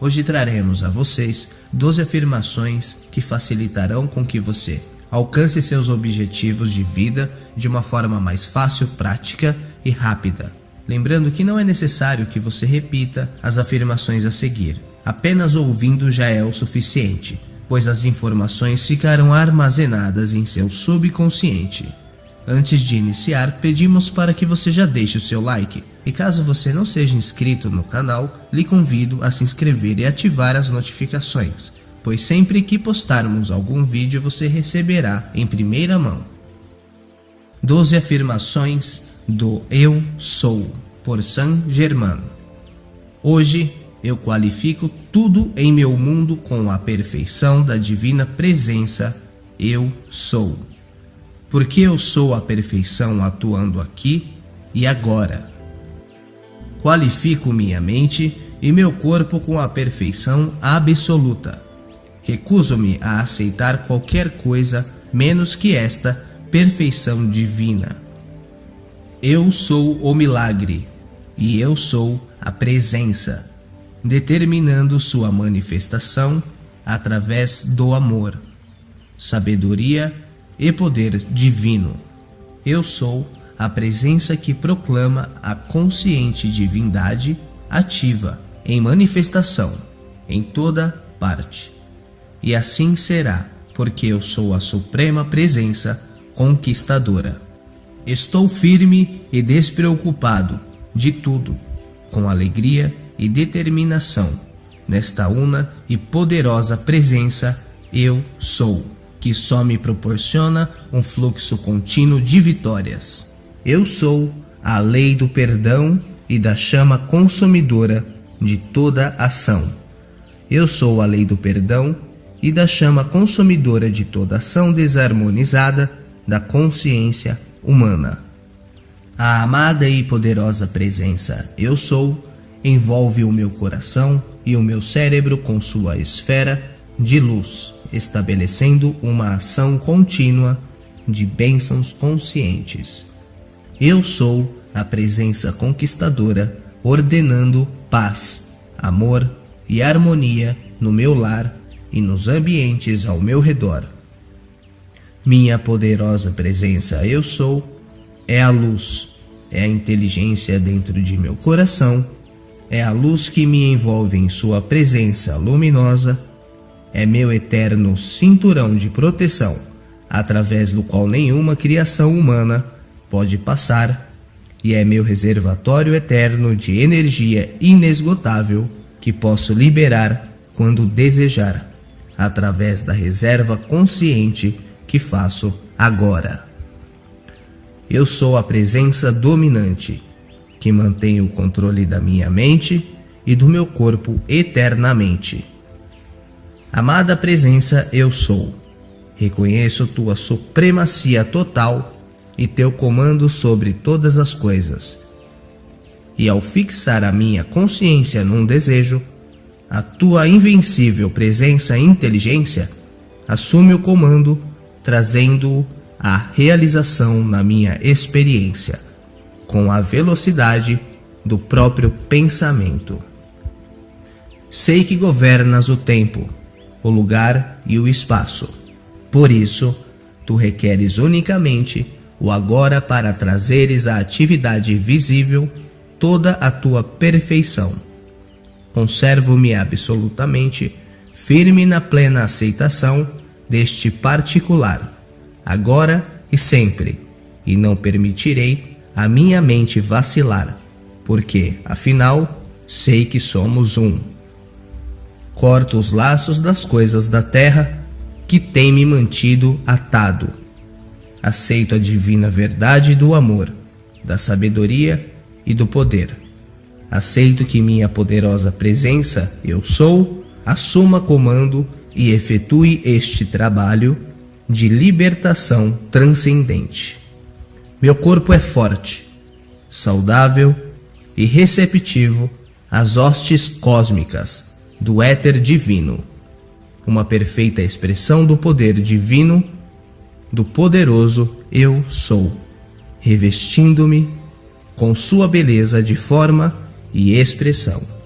Hoje traremos a vocês 12 afirmações que facilitarão com que você alcance seus objetivos de vida de uma forma mais fácil, prática e rápida. Lembrando que não é necessário que você repita as afirmações a seguir, apenas ouvindo já é o suficiente, pois as informações ficarão armazenadas em seu subconsciente. Antes de iniciar, pedimos para que você já deixe o seu like. E caso você não seja inscrito no canal, lhe convido a se inscrever e ativar as notificações, pois sempre que postarmos algum vídeo você receberá em primeira mão. 12 afirmações do Eu Sou, por Saint Germain. Hoje eu qualifico tudo em meu mundo com a perfeição da divina presença Eu Sou porque eu sou a perfeição atuando aqui e agora. Qualifico minha mente e meu corpo com a perfeição absoluta. Recuso-me a aceitar qualquer coisa menos que esta perfeição divina. Eu sou o milagre e eu sou a presença, determinando sua manifestação através do amor, sabedoria e poder divino. Eu sou a presença que proclama a consciente divindade ativa em manifestação em toda parte. E assim será, porque eu sou a suprema presença conquistadora. Estou firme e despreocupado de tudo, com alegria e determinação, nesta una e poderosa presença eu sou que só me proporciona um fluxo contínuo de vitórias. Eu sou a lei do perdão e da chama consumidora de toda ação. Eu sou a lei do perdão e da chama consumidora de toda ação desarmonizada da consciência humana. A amada e poderosa presença Eu Sou envolve o meu coração e o meu cérebro com sua esfera de luz estabelecendo uma ação contínua de bênçãos conscientes. Eu sou a presença conquistadora, ordenando paz, amor e harmonia no meu lar e nos ambientes ao meu redor. Minha poderosa presença Eu Sou é a luz, é a inteligência dentro de meu coração, é a luz que me envolve em sua presença luminosa é meu eterno cinturão de proteção, através do qual nenhuma criação humana pode passar, e é meu reservatório eterno de energia inesgotável que posso liberar quando desejar, através da reserva consciente que faço agora. Eu sou a presença dominante, que mantém o controle da minha mente e do meu corpo eternamente Amada presença, eu sou. Reconheço tua supremacia total e teu comando sobre todas as coisas. E ao fixar a minha consciência num desejo, a tua invencível presença e inteligência assume o comando, trazendo-o à realização na minha experiência, com a velocidade do próprio pensamento. Sei que governas o tempo o lugar e o espaço. Por isso, tu requeres unicamente o agora para trazeres à atividade visível toda a tua perfeição. Conservo-me absolutamente firme na plena aceitação deste particular, agora e sempre, e não permitirei a minha mente vacilar, porque, afinal, sei que somos um corto os laços das coisas da terra que tem me mantido atado. Aceito a divina verdade do amor, da sabedoria e do poder. Aceito que minha poderosa presença, eu sou, assuma comando e efetue este trabalho de libertação transcendente. Meu corpo é forte, saudável e receptivo às hostes cósmicas do éter divino, uma perfeita expressão do poder divino do poderoso Eu Sou, revestindo-me com sua beleza de forma e expressão.